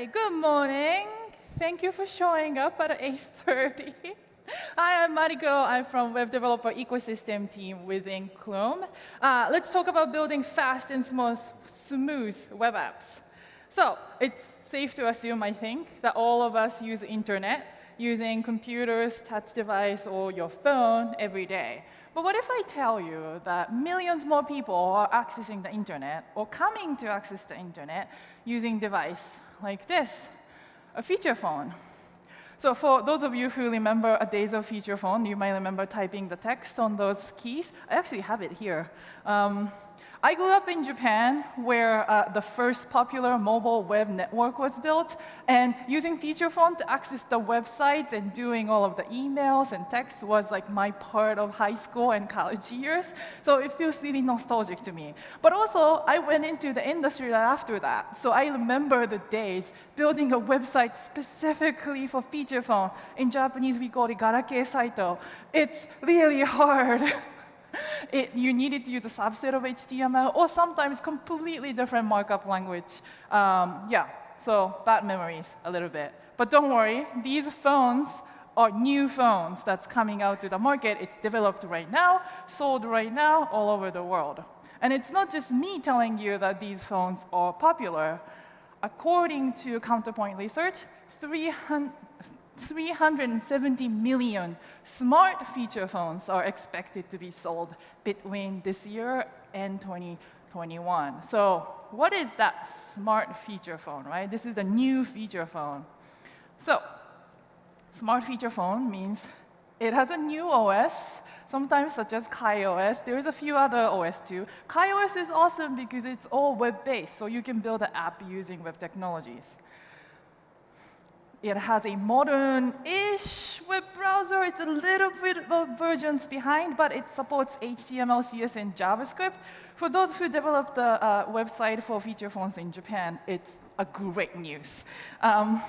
Hi, good morning. Thank you for showing up at 8.30. Hi, I'm Mariko. I'm from Web Developer Ecosystem team within Chrome. Uh, let's talk about building fast and smooth, smooth web apps. So it's safe to assume, I think, that all of us use internet using computers, touch device, or your phone every day. But what if I tell you that millions more people are accessing the internet or coming to access the internet using device like this, a feature phone? So for those of you who remember a days of feature phone, you might remember typing the text on those keys. I actually have it here. Um, I grew up in Japan, where uh, the first popular mobile web network was built, and using feature phone to access the website and doing all of the emails and texts was like my part of high school and college years. So it feels really nostalgic to me. But also, I went into the industry after that. So I remember the days building a website specifically for feature phone. In Japanese, we call it garake saito. It's really hard. It, you needed to use a subset of HTML or sometimes completely different markup language. Um, yeah, so bad memories a little bit. But don't worry, these phones are new phones that's coming out to the market. It's developed right now, sold right now all over the world. And it's not just me telling you that these phones are popular. According to Counterpoint Research, 300, 370 million smart feature phones are expected to be sold between this year and 2021. So what is that smart feature phone, right? This is a new feature phone. So smart feature phone means it has a new OS, sometimes such as KaiOS. There's a few other OS too. KaiOS is awesome because it's all web-based, so you can build an app using web technologies. It has a modern-ish web browser. It's a little bit of versions behind, but it supports HTML, CSS, and JavaScript. For those who developed the uh, website for feature phones in Japan, it's a great news. Um,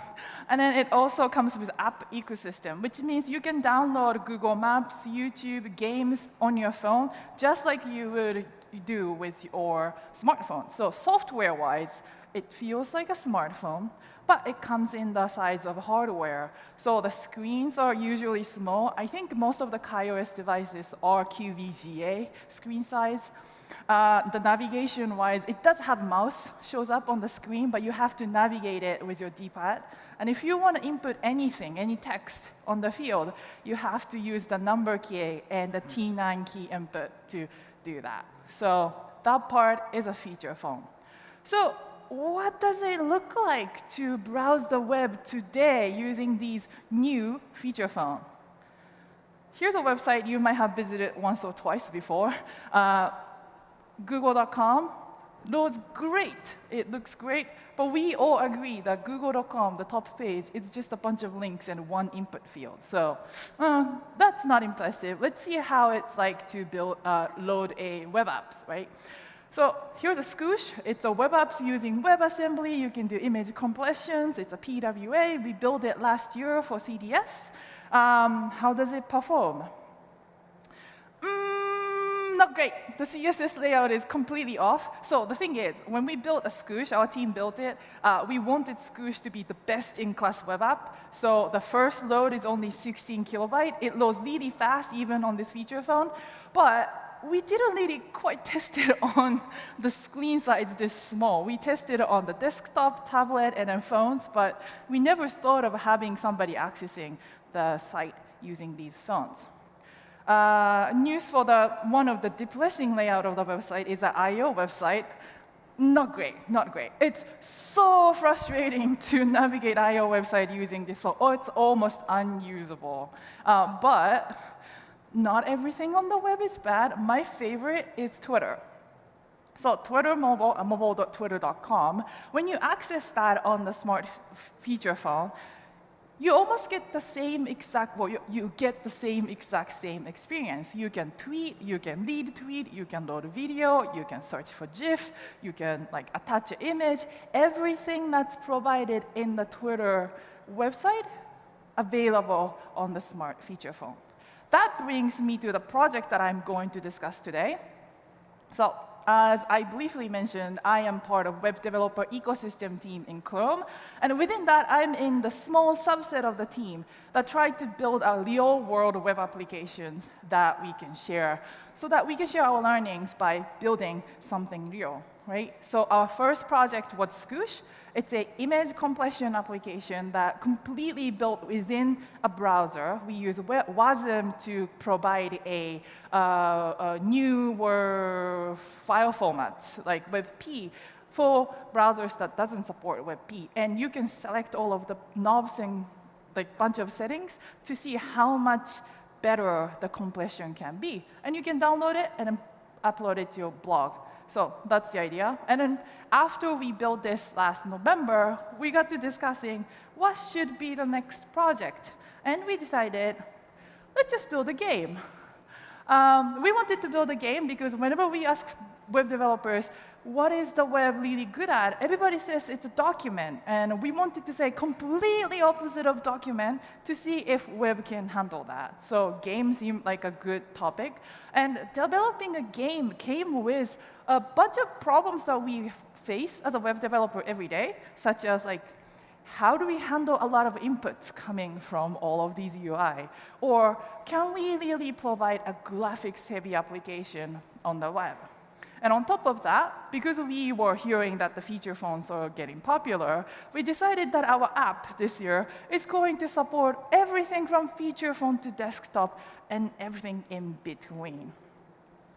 and then it also comes with app ecosystem, which means you can download Google Maps, YouTube, games on your phone, just like you would do with your smartphone. So software-wise, it feels like a smartphone, but it comes in the size of hardware. So the screens are usually small. I think most of the KaiOS devices are QVGA screen size. Uh, the navigation-wise, it does have mouse shows up on the screen, but you have to navigate it with your D-pad. And if you want to input anything, any text on the field, you have to use the number key and the T9 key input to do that. So that part is a feature phone. So what does it look like to browse the web today using these new feature phones? Here's a website you might have visited once or twice before. Uh, Google.com loads great. It looks great. But we all agree that Google.com, the top page, is just a bunch of links and one input field. So uh, that's not impressive. Let's see how it's like to build, uh, load a web apps, right? So here's a Squoosh. It's a web apps using WebAssembly. You can do image compressions. It's a PWA. We built it last year for CDS. Um, how does it perform? Mm, not great. The CSS layout is completely off. So the thing is, when we built a Squoosh, our team built it, uh, we wanted Squoosh to be the best-in-class web app. So the first load is only 16 kilobyte. It loads really fast, even on this feature phone. But we didn't really quite test it on the screen size this small. We tested it on the desktop, tablet, and then phones, but we never thought of having somebody accessing the site using these phones. Uh, news for the one of the depressing layout of the website is the I.O. website. Not great, not great. It's so frustrating to navigate I.O. website using this phone. Oh, it's almost unusable. Uh, but not everything on the web is bad. My favorite is Twitter. So Twitter mobile, uh, mobile.twitter.com, when you access that on the smart feature phone, you almost get the same exact, well, you, you, get the same exact same experience. You can tweet, you can lead tweet, you can load a video, you can search for GIF, you can like attach an image. Everything that's provided in the Twitter website available on the smart feature phone that brings me to the project that I'm going to discuss today. So as I briefly mentioned, I am part of web developer ecosystem team in Chrome. And within that, I'm in the small subset of the team that tried to build a real world web applications that we can share so that we can share our learnings by building something real, right? So our first project was Squoosh. It's an image compression application that completely built within a browser. We use WASM to provide a, uh, a newer file format, like WebP, for browsers that doesn't support WebP. And you can select all of the knobs and like bunch of settings to see how much better the compression can be. And you can download it and upload it to your blog. So that's the idea. And then after we built this last November, we got to discussing what should be the next project. And we decided, let's just build a game. Um, we wanted to build a game because whenever we ask web developers, what is the web really good at? Everybody says it's a document. And we wanted to say completely opposite of document to see if web can handle that. So games seemed like a good topic. And developing a game came with a bunch of problems that we face as a web developer every day, such as like, how do we handle a lot of inputs coming from all of these UI? Or can we really provide a graphics-heavy application on the web? And on top of that, because we were hearing that the feature phones are getting popular, we decided that our app this year is going to support everything from feature phone to desktop and everything in between.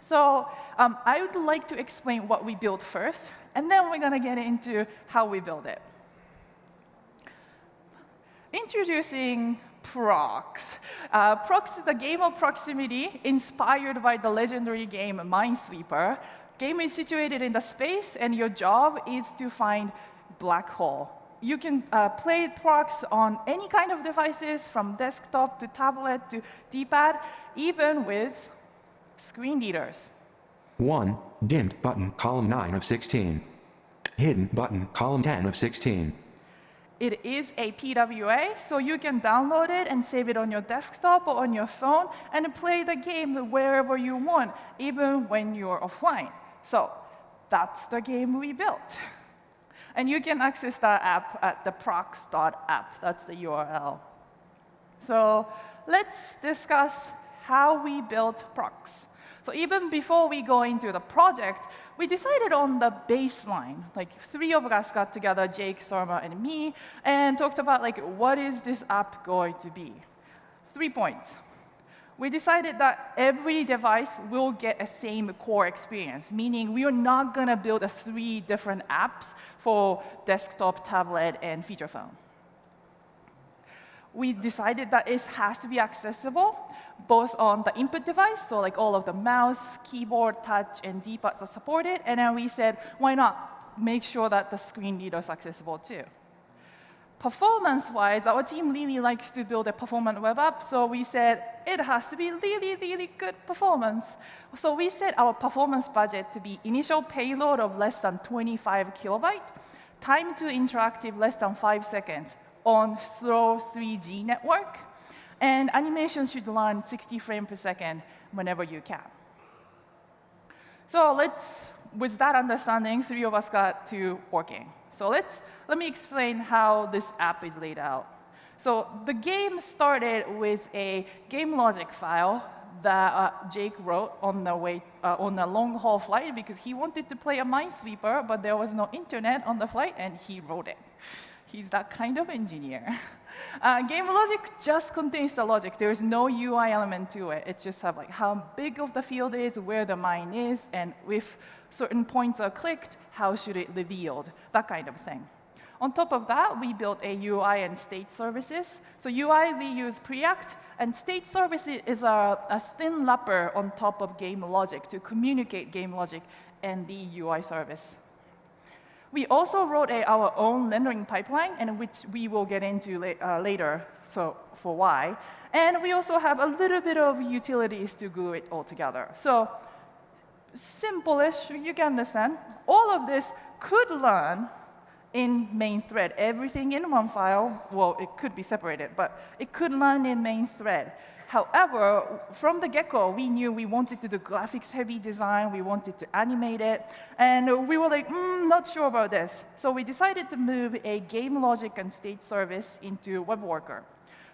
So um, I would like to explain what we built first, and then we're going to get into how we build it. Introducing PROXX. Uh, PROXX is a game of proximity inspired by the legendary game Minesweeper, game is situated in the space, and your job is to find black hole. You can uh, play PROXX on any kind of devices, from desktop to tablet to D-pad, even with screen readers. 1. Dimmed button, column 9 of 16. Hidden button, column 10 of 16. It is a PWA, so you can download it and save it on your desktop or on your phone and play the game wherever you want, even when you're offline. So that's the game we built. And you can access that app at the proxx.app. That's the URL. So let's discuss how we built PROXX. So even before we go into the project, we decided on the baseline. Like three of us got together, Jake, Surma, and me, and talked about like what is this app going to be? Three points we decided that every device will get a same core experience, meaning we are not going to build a three different apps for desktop, tablet, and feature phone. We decided that it has to be accessible, both on the input device, so like all of the mouse, keyboard, touch, and D-pads are supported, and then we said, why not make sure that the screen reader is accessible too. Performance-wise, our team really likes to build a performant web app, so we said it has to be really, really good performance. So we set our performance budget to be initial payload of less than 25 kilobyte, time to interactive less than five seconds on slow 3G network, and animation should run 60 frames per second whenever you can. So let's, with that understanding, three of us got to working. So let's, let me explain how this app is laid out. So the game started with a game logic file that uh, Jake wrote on the way uh, on a long haul flight because he wanted to play a Minesweeper, but there was no internet on the flight, and he wrote it. He's that kind of engineer. Uh, game logic just contains the logic. There is no UI element to it. It just have like how big of the field is, where the mine is, and if certain points are clicked, how should it revealed, that kind of thing. On top of that, we built a UI and state services. So UI, we use Preact, and state services is a, a spin wrapper on top of game logic to communicate game logic and the UI service. We also wrote a, our own rendering pipeline, and which we will get into la uh, later, so for why. And we also have a little bit of utilities to glue it all together. So simple-ish, you can understand. All of this could learn in main thread. Everything in one file, well, it could be separated, but it could learn in main thread. However, from the get-go, we knew we wanted to do graphics-heavy design, we wanted to animate it, and we were like, mm, not sure about this. So we decided to move a game logic and state service into WebWorker. Worker.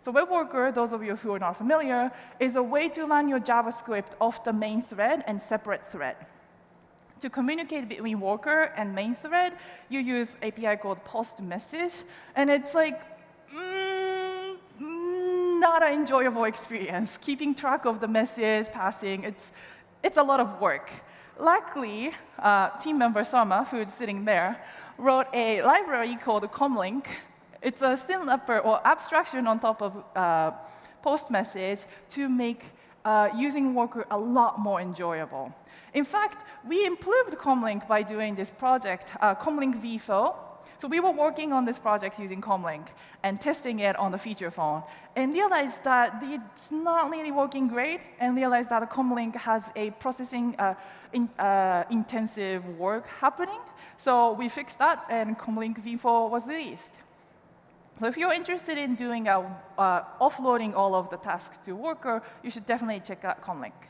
So WebWorker, those of you who are not familiar, is a way to run your JavaScript off the main thread and separate thread. To communicate between worker and main thread, you use API called post message, and it's like, mm, not an enjoyable experience. Keeping track of the message passing, it's, it's a lot of work. Luckily, uh, team member Surma, who is sitting there, wrote a library called Comlink it's a synlapper or abstraction on top of uh, post message to make uh, using Worker a lot more enjoyable. In fact, we improved Comlink by doing this project, uh, Comlink V4. So we were working on this project using Comlink and testing it on the feature phone and realized that it's not really working great and realized that Comlink has a processing uh, in, uh, intensive work happening. So we fixed that and Comlink V4 was released. So if you're interested in doing a, uh, offloading all of the tasks to Worker, you should definitely check out Comlink.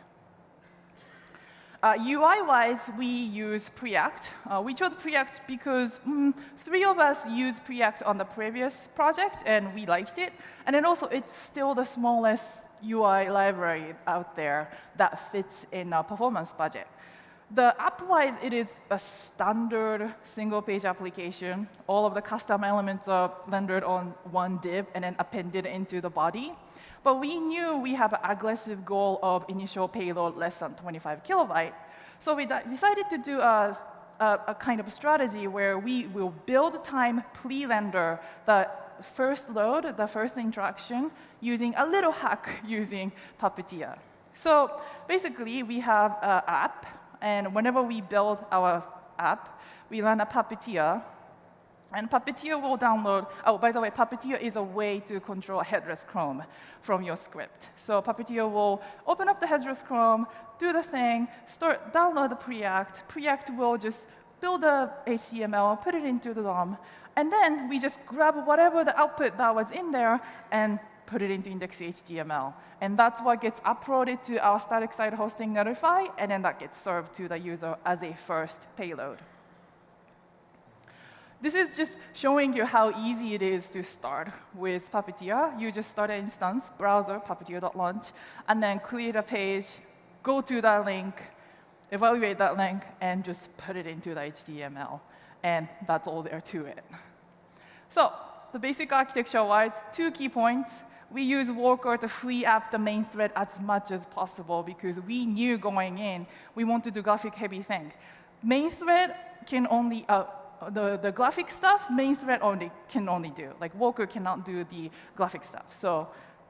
Uh, UI-wise, we use Preact. Uh, we chose Preact because mm, three of us used Preact on the previous project, and we liked it. And then also, it's still the smallest UI library out there that fits in a performance budget. The app-wise, it is a standard single-page application. All of the custom elements are rendered on one div and then appended into the body. But we knew we have an aggressive goal of initial payload less than 25 kilobyte. So we decided to do a, a, a kind of strategy where we will build time pre-render the first load, the first interaction, using a little hack using Puppeteer. So basically, we have an app and whenever we build our app, we run a Puppeteer. And Puppeteer will download, oh, by the way, Puppeteer is a way to control headless Chrome from your script. So Puppeteer will open up the headless Chrome, do the thing, start, download the Preact. Preact will just build the HTML, put it into the DOM, and then we just grab whatever the output that was in there and put it into index.html. And that's what gets uploaded to our static site hosting Netlify, and then that gets served to the user as a first payload. This is just showing you how easy it is to start with Puppeteer. You just start an instance, browser, puppeteer.launch, and then create a page, go to that link, evaluate that link, and just put it into the HTML. And that's all there to it. So the basic architecture-wise, two key points we use Worker to free up the main thread as much as possible because we knew going in we want to do graphic heavy thing. Main thread can only, uh, the, the graphic stuff, main thread only can only do. Like Worker cannot do the graphic stuff. So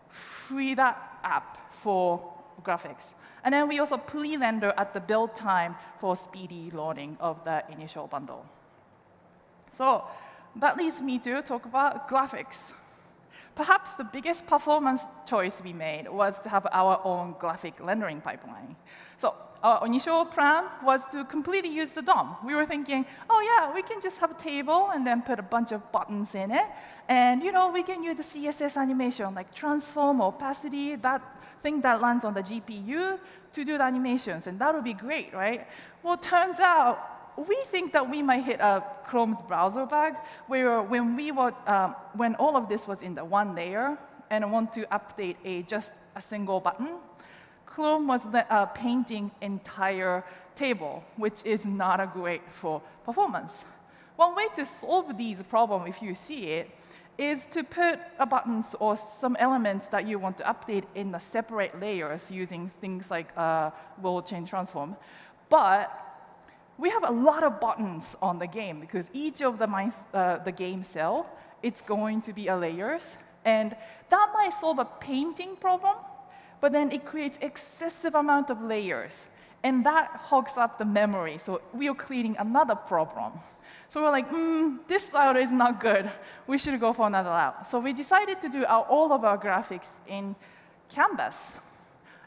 free that up for graphics. And then we also pre-render at the build time for speedy loading of the initial bundle. So that leads me to talk about graphics. Perhaps the biggest performance choice we made was to have our own graphic rendering pipeline. So our initial plan was to completely use the DOM. We were thinking, oh yeah, we can just have a table and then put a bunch of buttons in it. And you know, we can use the CSS animation, like transform opacity, that thing that lands on the GPU to do the animations, and that would be great, right? Well, turns out we think that we might hit a Chrome's browser bug, where when, we were, um, when all of this was in the one layer, and I want to update a, just a single button, Chrome was uh, painting entire table, which is not a great for performance. One way to solve these problems, if you see it, is to put buttons or some elements that you want to update in the separate layers using things like uh, chain transform. But we have a lot of buttons on the game because each of the, uh, the game cell, it's going to be a layers. And that might solve a painting problem, but then it creates excessive amount of layers. And that hogs up the memory, so we are creating another problem. So we're like, mm, this layout is not good. We should go for another layout. So we decided to do our, all of our graphics in Canvas.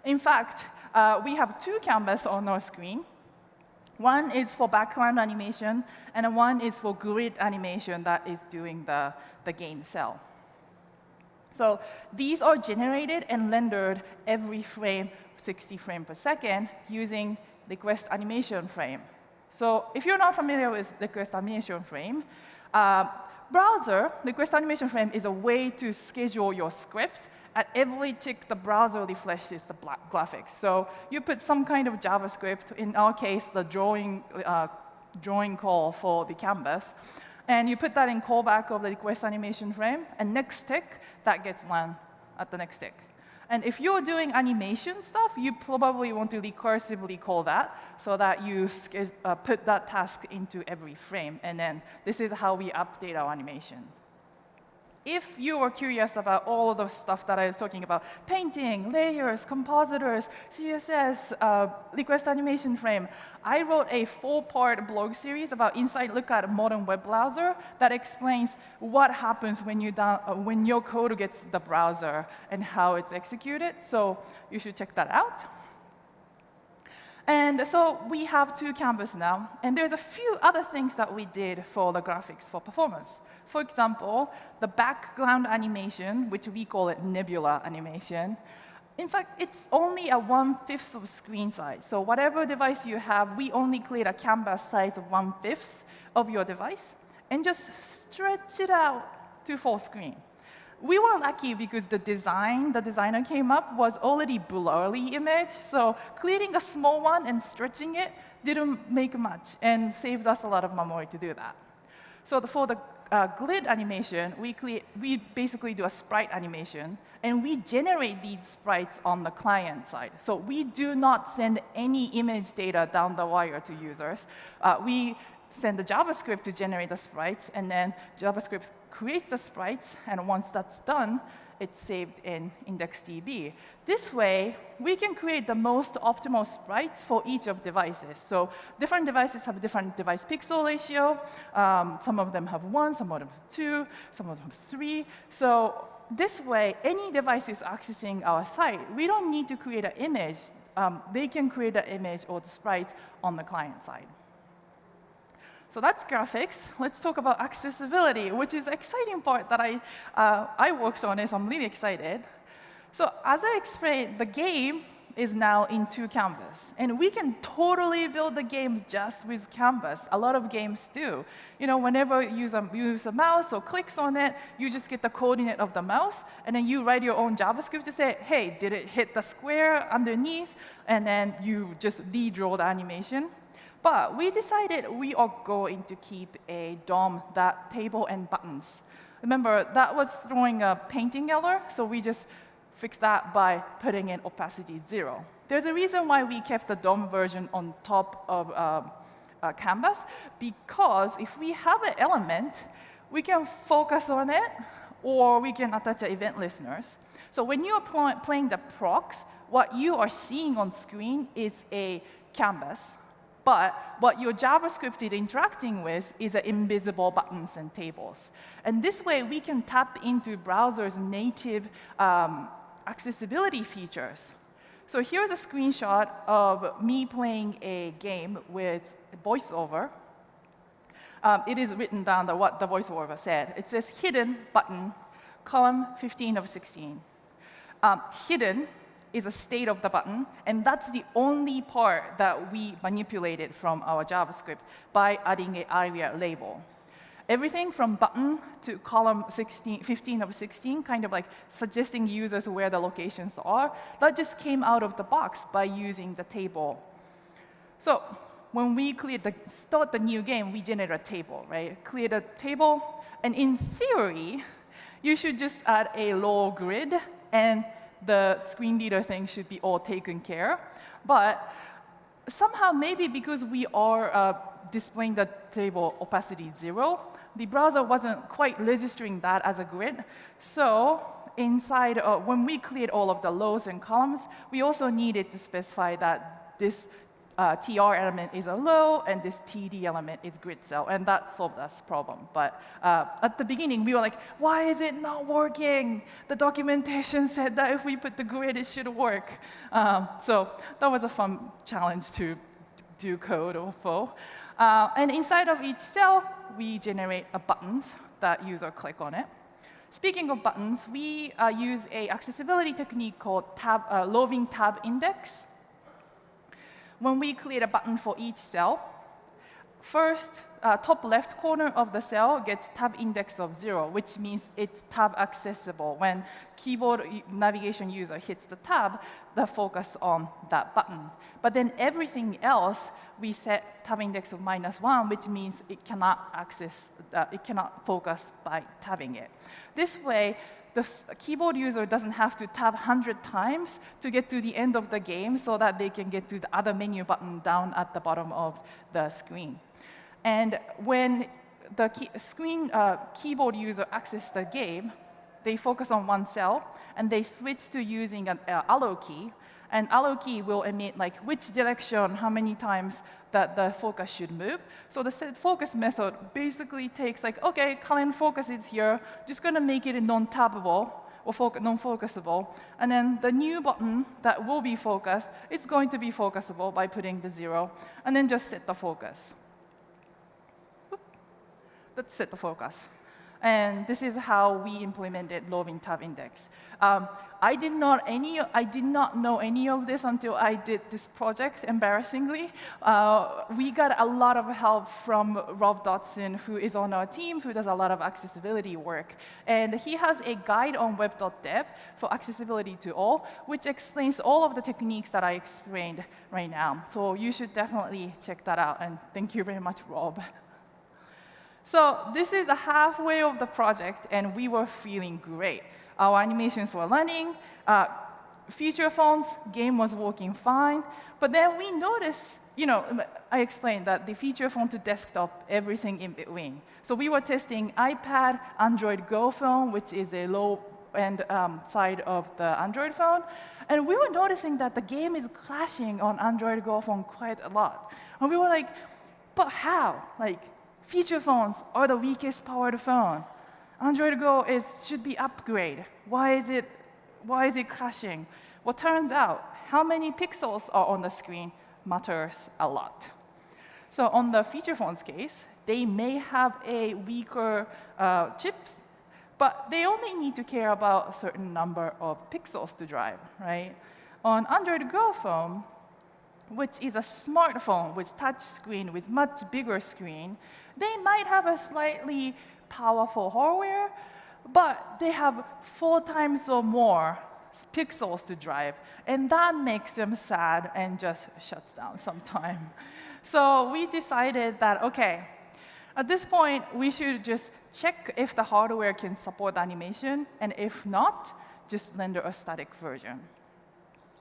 In fact, uh, we have two Canvas on our screen. One is for background animation, and one is for grid animation that is doing the, the game cell. So these are generated and rendered every frame, 60 frames per second, using request animation frame. So if you're not familiar with request animation frame, uh, browser, request animation frame is a way to schedule your script at every tick the browser refreshes the graphics. So you put some kind of JavaScript, in our case, the drawing, uh, drawing call for the canvas, and you put that in callback of the request animation frame, and next tick, that gets run at the next tick. And if you're doing animation stuff, you probably want to recursively call that so that you uh, put that task into every frame. And then this is how we update our animation if you are curious about all of the stuff that I was talking about, painting, layers, compositors, CSS, uh, request animation frame, I wrote a four-part blog series about inside look at modern web browser that explains what happens when, you down, uh, when your code gets the browser and how it's executed. So you should check that out. And so we have two canvases now, and there's a few other things that we did for the graphics for performance. For example, the background animation, which we call it nebula animation, in fact, it's only a one-fifth of screen size. So whatever device you have, we only create a canvas size of one-fifth of your device, and just stretch it out to full screen. We were lucky because the design the designer came up was already blurry image, so creating a small one and stretching it didn't make much and saved us a lot of memory to do that. So the, for the uh, animation, we, create, we basically do a sprite animation, and we generate these sprites on the client side. So we do not send any image data down the wire to users. Uh, we send the JavaScript to generate the sprites, and then JavaScript creates the sprites, and once that's done, it's saved in IndexedDB. This way, we can create the most optimal sprites for each of devices. So different devices have different device pixel ratio. Um, some of them have one, some of them have two, some of them have three. So this way, any device is accessing our site. We don't need to create an image. Um, they can create an image or the sprites on the client side. So that's graphics. Let's talk about accessibility, which is the exciting part that I, uh, I worked on, so I'm really excited. So as I explained, the game is now in two canvas. And we can totally build the game just with canvas. A lot of games do. You know, whenever you use a, use a mouse or clicks on it, you just get the coordinate of the mouse, and then you write your own JavaScript to say, hey, did it hit the square underneath? And then you just redraw the animation. But we decided we are going to keep a DOM, that table and buttons. Remember, that was throwing a painting error, so we just fixed that by putting in opacity zero. There's a reason why we kept the DOM version on top of uh, uh, Canvas, because if we have an element, we can focus on it, or we can attach event listeners. So when you are playing the PROXX, what you are seeing on screen is a canvas. But what your JavaScript is interacting with is invisible buttons and tables. And this way, we can tap into browser's native um, accessibility features. So here's a screenshot of me playing a game with voiceover. Um, it is written down the, what the voiceover said. It says hidden button, column 15 of 16. Um, hidden is a state of the button, and that's the only part that we manipulated from our JavaScript by adding an ARIA label. Everything from button to column 16, 15 of 16, kind of like suggesting users where the locations are, that just came out of the box by using the table. So when we create the, start the new game, we generate a table, right? Create a table, and in theory, you should just add a low grid and the screen reader thing should be all taken care. But somehow, maybe because we are uh, displaying the table opacity zero, the browser wasn't quite registering that as a grid. So inside, uh, when we cleared all of the rows and columns, we also needed to specify that this uh, TR element is a row, and this TD element is grid cell, and that solved us problem. But uh, at the beginning, we were like, why is it not working? The documentation said that if we put the grid, it should work. Um, so that was a fun challenge to do code flow. Uh, and inside of each cell, we generate a buttons that user click on it. speaking of buttons, we uh, use a accessibility technique called tab, uh, roving tab index. When we create a button for each cell, first uh, top left corner of the cell gets tab index of zero, which means it's tab accessible. When keyboard navigation user hits the tab, the focus on that button. But then everything else, we set tab index of minus one, which means it cannot access, uh, it cannot focus by tabbing it. This way, the keyboard user doesn't have to tab 100 times to get to the end of the game so that they can get to the other menu button down at the bottom of the screen. And when the key screen uh, keyboard user accesses the game, they focus on one cell, and they switch to using an uh, arrow key. And arrow key will emit like which direction, how many times that the focus should move. So the set focus method basically takes like, OK, current focus is here, just going to make it non-tabbable or non-focusable. And then the new button that will be focused, it's going to be focusable by putting the zero, and then just set the focus. Let's set the focus. And this is how we implemented roving tab index. Um, I did not any I did not know any of this until I did this project. Embarrassingly, uh, we got a lot of help from Rob Dodson, who is on our team, who does a lot of accessibility work, and he has a guide on web.dev for accessibility to all, which explains all of the techniques that I explained right now. So you should definitely check that out. And thank you very much, Rob. So this is the halfway of the project, and we were feeling great. Our animations were running, uh, feature phones, game was working fine. But then we noticed, you know, I explained that the feature phone to desktop, everything in between. So we were testing iPad, Android Go phone, which is a low-end um, side of the Android phone. And we were noticing that the game is clashing on Android Go phone quite a lot. And we were like, but how? Like, Feature phones are the weakest powered phone. Android Go is, should be upgrade. Why is, it, why is it crashing? Well, turns out, how many pixels are on the screen matters a lot. So on the feature phone's case, they may have a weaker uh, chips, but they only need to care about a certain number of pixels to drive, right? On Android Go phone, which is a smartphone with touch screen with much bigger screen, they might have a slightly powerful hardware, but they have four times or more pixels to drive, and that makes them sad and just shuts down sometime. So we decided that, OK, at this point, we should just check if the hardware can support animation, and if not, just render a static version.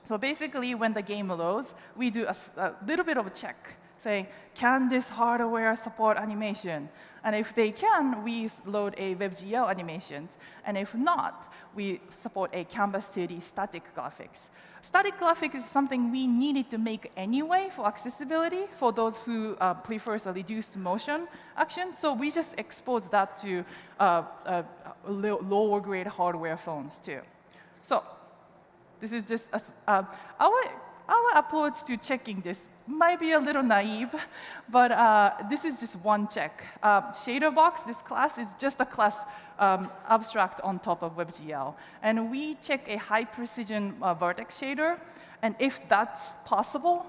So basically, when the game loads, we do a, a little bit of a check saying, can this hardware support animation? And if they can, we load a WebGL animation. And if not, we support a Canvas 2D static graphics. Static graphics is something we needed to make anyway for accessibility for those who uh, prefer a reduced motion action. So we just expose that to uh, uh, lower grade hardware phones too. So this is just a, uh, our our approach to checking this might be a little naive, but uh, this is just one check. Uh, shader box, this class, is just a class um, abstract on top of WebGL. And we check a high precision uh, vertex shader. And if that's possible,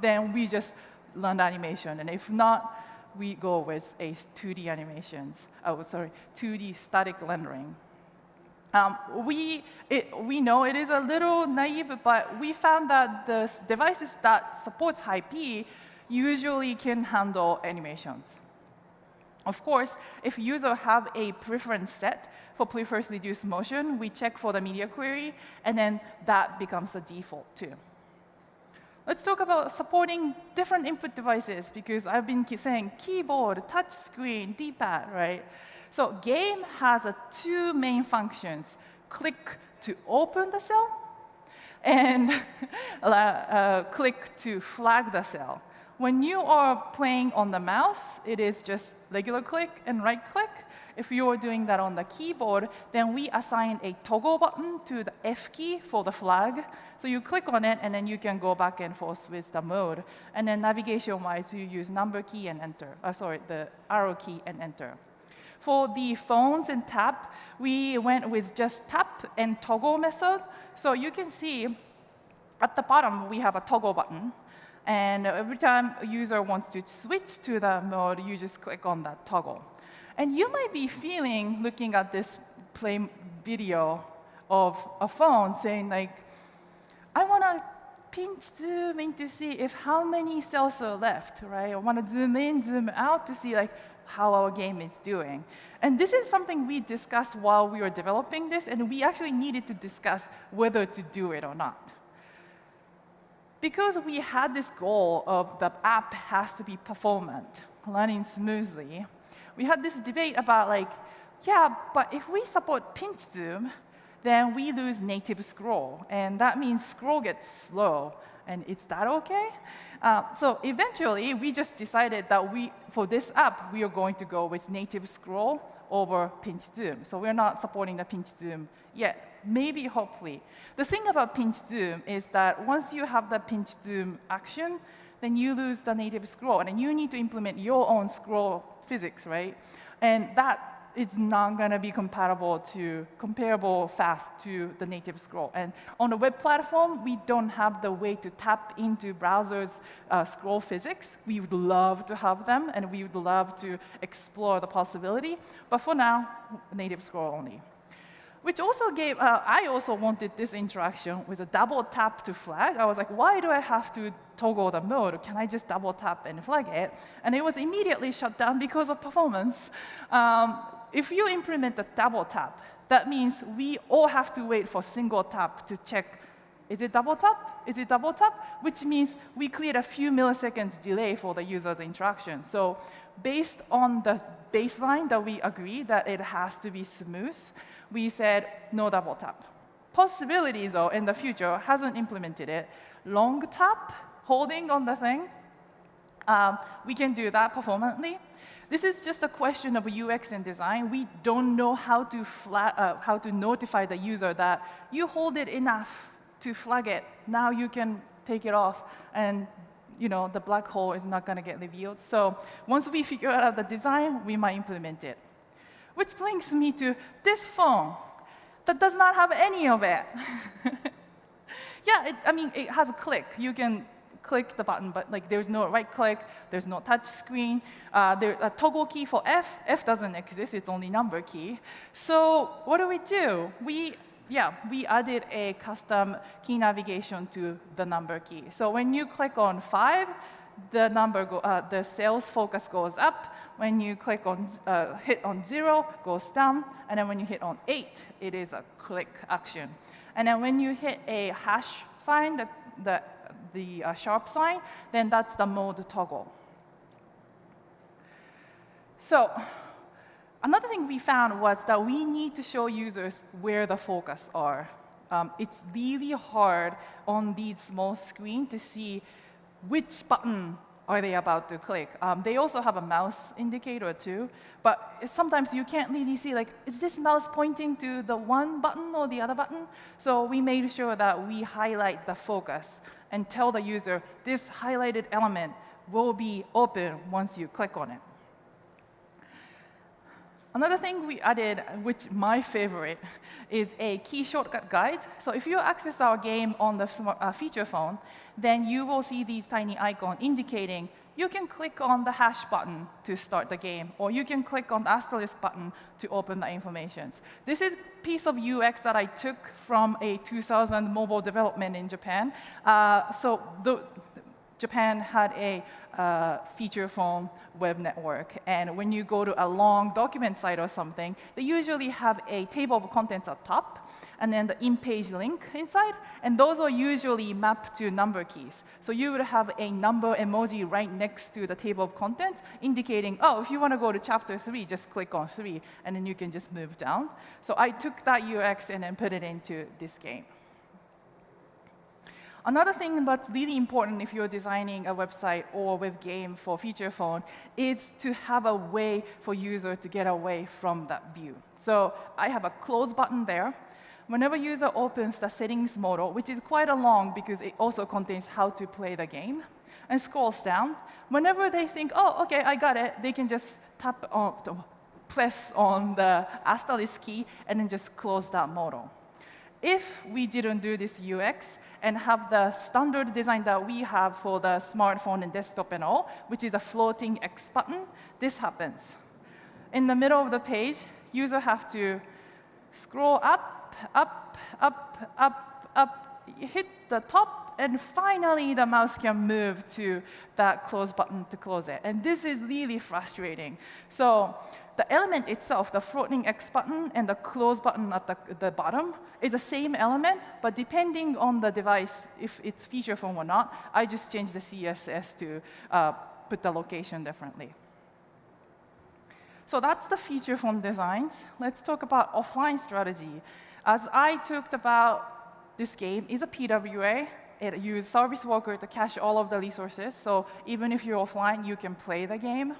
then we just run animation. And if not, we go with a 2D animations, oh, sorry, 2D static rendering. Um, we, it, we know it is a little naive, but we found that the devices that supports high P usually can handle animations. Of course, if users have a preference set for prefers reduced motion, we check for the media query, and then that becomes the default too. Let's talk about supporting different input devices, because I've been saying keyboard, touch screen, D-pad, right? So game has uh, two main functions. Click to open the cell, and uh, click to flag the cell. When you are playing on the mouse, it is just regular click and right click. If you are doing that on the keyboard, then we assign a toggle button to the F key for the flag. So you click on it, and then you can go back and forth with the mode. And then navigation-wise, you use number key and enter. Uh, sorry, the arrow key and enter. For the phones and tap, we went with just tap and toggle method. So you can see at the bottom, we have a toggle button. And every time a user wants to switch to that mode, you just click on that toggle. And you might be feeling, looking at this play video of a phone, saying like, I want to pinch zoom in to see if how many cells are left, right? I want to zoom in, zoom out to see like how our game is doing. And this is something we discussed while we were developing this, and we actually needed to discuss whether to do it or not because we had this goal of the app has to be performant, running smoothly, we had this debate about like, yeah, but if we support pinch zoom, then we lose native scroll. And that means scroll gets slow. And is that OK? Uh, so eventually, we just decided that we, for this app, we are going to go with native scroll over pinch zoom. So we're not supporting the pinch zoom yet. Maybe, hopefully. The thing about pinch zoom is that once you have the pinch zoom action, then you lose the native scroll. And you need to implement your own scroll physics, right? And that is not going to be compatible to comparable fast to the native scroll. And on the web platform, we don't have the way to tap into browsers' uh, scroll physics. We would love to have them, and we would love to explore the possibility. But for now, native scroll only which also gave, uh, I also wanted this interaction with a double tap to flag. I was like, why do I have to toggle the mode? Can I just double tap and flag it? And it was immediately shut down because of performance. Um, if you implement a double tap, that means we all have to wait for single tap to check, is it double tap? Is it double tap? Which means we create a few milliseconds delay for the user's interaction. So based on the baseline that we agree that it has to be smooth, we said no double tap. Possibility, though, in the future, hasn't implemented it. Long tap, holding on the thing, um, we can do that performantly. This is just a question of UX and design. We don't know how to, uh, how to notify the user that you hold it enough to flag it. Now you can take it off, and you know, the black hole is not going to get revealed. So once we figure out the design, we might implement it. Which brings me to this phone that does not have any of it. yeah, it, I mean, it has a click. You can click the button, but like there's no right click, there's no touch screen. Uh, there's a toggle key for F. F doesn't exist, it's only number key. So what do we do? We, yeah, we added a custom key navigation to the number key. So when you click on 5, the number, go, uh, the sales focus goes up. When you click on, uh, hit on zero, goes down. And then when you hit on eight, it is a click action. And then when you hit a hash sign, the, the, the uh, sharp sign, then that's the mode toggle. So another thing we found was that we need to show users where the focus are. Um, it's really hard on these small screen to see which button are they about to click. Um, they also have a mouse indicator too, but sometimes you can't really see, like, is this mouse pointing to the one button or the other button? So we made sure that we highlight the focus and tell the user, this highlighted element will be open once you click on it. Another thing we added, which my favorite, is a key shortcut guide. So if you access our game on the uh, feature phone, then you will see these tiny icons indicating you can click on the hash button to start the game, or you can click on the asterisk button to open the information. This is a piece of UX that I took from a 2000 mobile development in Japan. Uh, so the, Japan had a uh, feature phone web network. And when you go to a long document site or something, they usually have a table of contents at top, and then the in-page link inside. And those are usually mapped to number keys. So you would have a number emoji right next to the table of contents, indicating, oh, if you want to go to chapter 3, just click on 3, and then you can just move down. So I took that UX and then put it into this game. Another thing that's really important if you're designing a website or web game for feature phone is to have a way for user to get away from that view. So I have a close button there. Whenever user opens the settings modal, which is quite a long because it also contains how to play the game, and scrolls down, whenever they think, oh, OK, I got it, they can just tap on, press on the asterisk key and then just close that modal. If we didn't do this UX and have the standard design that we have for the smartphone and desktop and all, which is a floating X button, this happens. In the middle of the page, user have to scroll up, up, up, up, up, hit the top, and finally the mouse can move to that close button to close it. And this is really frustrating. So the element itself, the floating X button and the close button at the, the bottom, is the same element, but depending on the device, if it's feature phone or not, I just change the CSS to uh, put the location differently. So that's the feature phone designs. Let's talk about offline strategy. As I talked about, this game is a PWA. It uses service worker to cache all of the resources. So even if you're offline, you can play the game.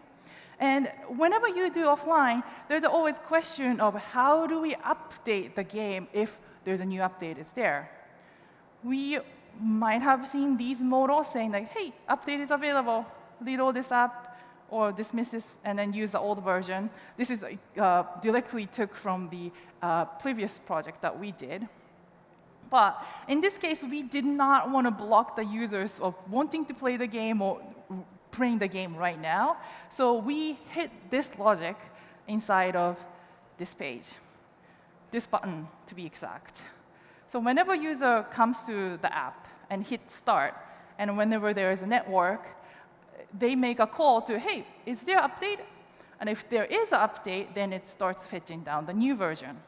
And whenever you do offline, there's always question of how do we update the game if there's a new update is there. We might have seen these modals saying like, hey, update is available, reload this app, or dismisses and then use the old version. This is uh, directly took from the uh, previous project that we did. But in this case, we did not want to block the users of wanting to play the game or playing the game right now. So we hit this logic inside of this page, this button to be exact. So whenever user comes to the app and hit start, and whenever there is a network, they make a call to, hey, is there update? And if there is an update, then it starts fetching down the new version.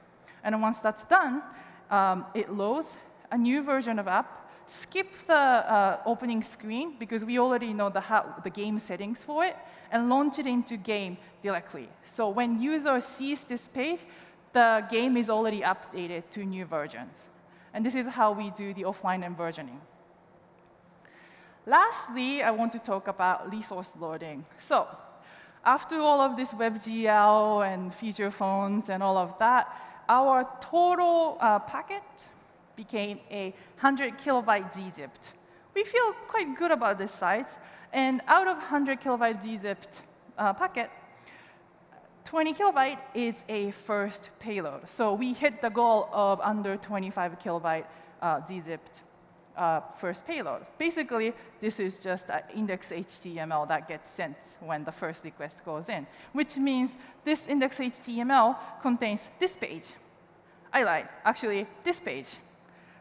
And once that's done, um, it loads a new version of app, skip the uh, opening screen because we already know the, how, the game settings for it, and launch it into game directly. So when user sees this page, the game is already updated to new versions. And this is how we do the offline and versioning. Lastly, I want to talk about resource loading. So after all of this WebGL and feature phones and all of that, our total uh, packet became a 100 kilobyte gzipped. We feel quite good about this size. And out of 100 kilobyte gzipped uh, packet, 20 kilobyte is a first payload. So we hit the goal of under 25 kilobyte uh, gzipped uh, first payload. Basically, this is just an index HTML that gets sent when the first request goes in, which means this index HTML contains this page. I lied, actually, this page.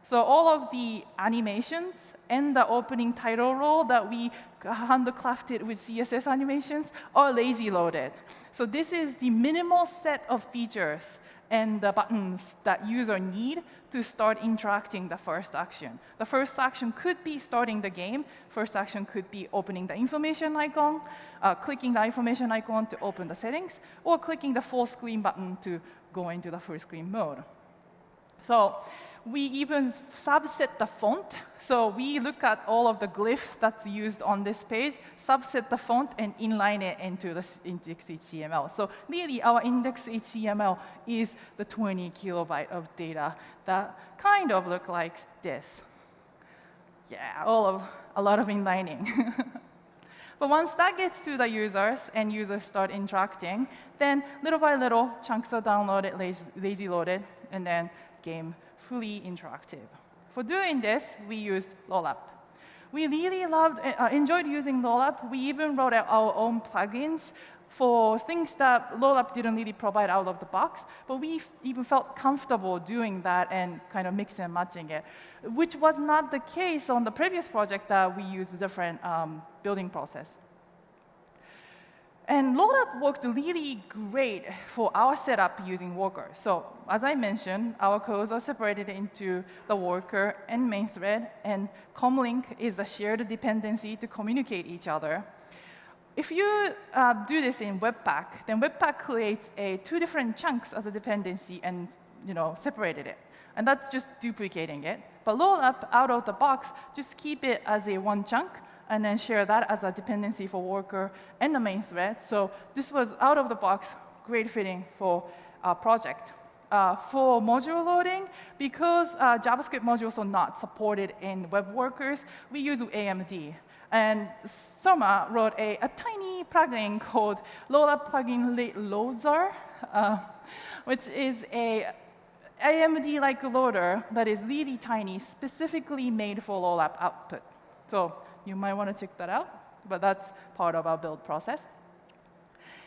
So all of the animations and the opening title role that we handcrafted with CSS animations are lazy loaded. So this is the minimal set of features and the buttons that user need to start interacting the first action. The first action could be starting the game. First action could be opening the information icon, uh, clicking the information icon to open the settings, or clicking the full screen button to go into the full screen mode. So we even subset the font. So we look at all of the glyphs that's used on this page, subset the font, and inline it into the index HTML. So really, our index HTML is the 20 kilobyte of data that kind of look like this. Yeah, all of a lot of inlining. But once that gets to the users and users start interacting, then little by little, chunks are downloaded, lazy, lazy loaded, and then game fully interactive. For doing this, we used Rollup. We really loved, uh, enjoyed using Rollup. We even wrote out our own plugins for things that Rollup didn't really provide out of the box, but we even felt comfortable doing that and kind of mixing and matching it, which was not the case on the previous project that we used a different um, building process. And Rollup worked really great for our setup using Worker. So as I mentioned, our codes are separated into the worker and main thread, and Comlink is a shared dependency to communicate each other. If you uh, do this in Webpack, then Webpack creates a two different chunks as a dependency and you know, separated it. And that's just duplicating it. But Rollup, out of the box, just keep it as a one chunk, and then share that as a dependency for worker and the main thread. So this was out of the box, great fitting for our project. Uh, for module loading, because uh, JavaScript modules are not supported in web workers, we use AMD. And Surma wrote a, a tiny plugin called Rollup plugin Loader, uh, which is a AMD-like loader that is really tiny, specifically made for Rollup output. So you might want to check that out, but that's part of our build process.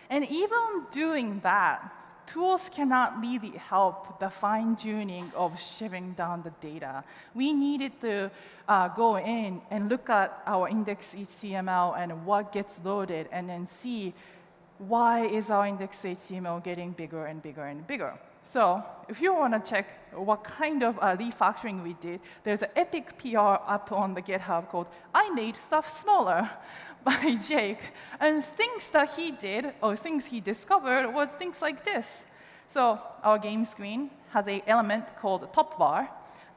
And even doing that, tools cannot really help the fine-tuning of shoving down the data. We needed to uh, go in and look at our index HTML and what gets loaded, and then see why is our index HTML getting bigger and bigger and bigger. So if you want to check what kind of uh, refactoring we did, there's an epic PR up on the GitHub called I Made Stuff Smaller by Jake. And things that he did, or things he discovered, was things like this. So our game screen has an element called top bar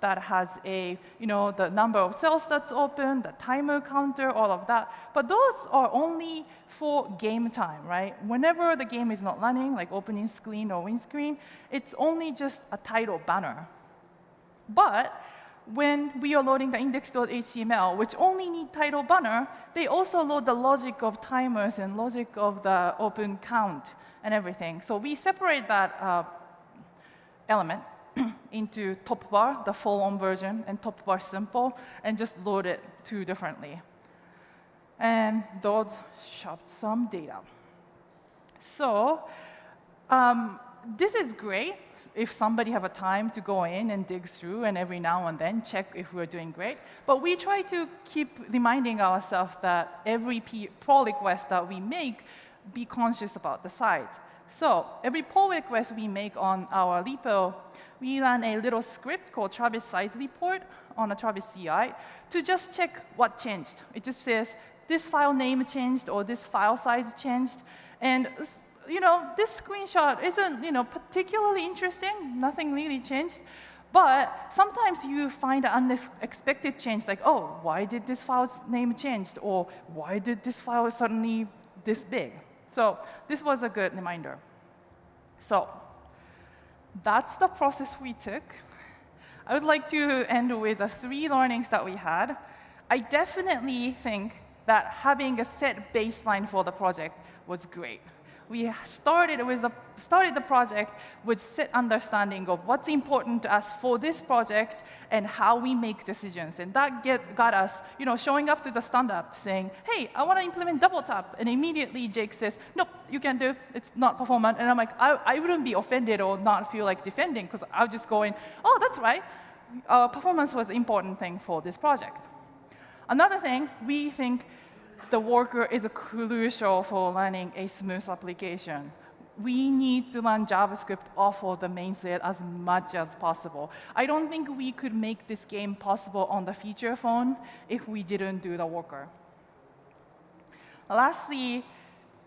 that has a, you know, the number of cells that's open, the timer counter, all of that. But those are only for game time, right? Whenever the game is not running, like opening screen or win screen, it's only just a title banner. But when we are loading the index.html, which only need title banner, they also load the logic of timers and logic of the open count and everything. So we separate that uh, element into top bar, the full-on version, and top bar simple, and just load it two differently. And those shoved some data. So um, this is great if somebody have a time to go in and dig through and every now and then check if we're doing great. But we try to keep reminding ourselves that every pull request that we make, be conscious about the size. So every pull request we make on our repo we ran a little script called Travis size report on a Travis CI to just check what changed. It just says, this file name changed or this file size changed. And you know, this screenshot isn't you know, particularly interesting. Nothing really changed. But sometimes you find an unexpected change, like, oh, why did this file's name change? Or why did this file suddenly this big? So this was a good reminder. So that's the process we took. I would like to end with the three learnings that we had. I definitely think that having a set baseline for the project was great we started, with the, started the project with set understanding of what's important to us for this project and how we make decisions. And that get, got us you know, showing up to the stand-up saying, hey, I want to implement double tap. And immediately Jake says, nope, you can't do, it. it's not performant. And I'm like, I, I wouldn't be offended or not feel like defending because I'll just go in, oh, that's right. Uh, performance was an important thing for this project. Another thing, we think the worker is crucial for running a smooth application. We need to run JavaScript off of the main thread as much as possible. I don't think we could make this game possible on the feature phone if we didn't do the worker. Lastly,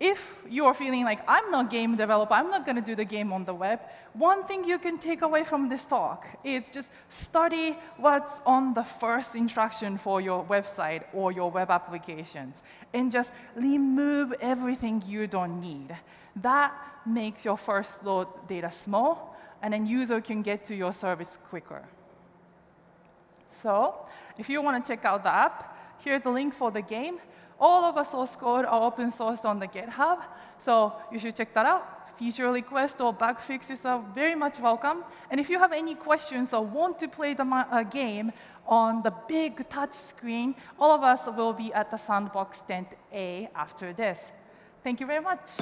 if you're feeling like, I'm not game developer, I'm not going to do the game on the web, one thing you can take away from this talk is just study what's on the first instruction for your website or your web applications, and just remove everything you don't need. That makes your first load data small, and then user can get to your service quicker. So if you want to check out the app, here's the link for the game. All of our source code are open sourced on the GitHub, so you should check that out. Feature requests or bug fixes are very much welcome. And if you have any questions or want to play the uh, game on the big touch screen, all of us will be at the Sandbox Tent A after this. Thank you very much.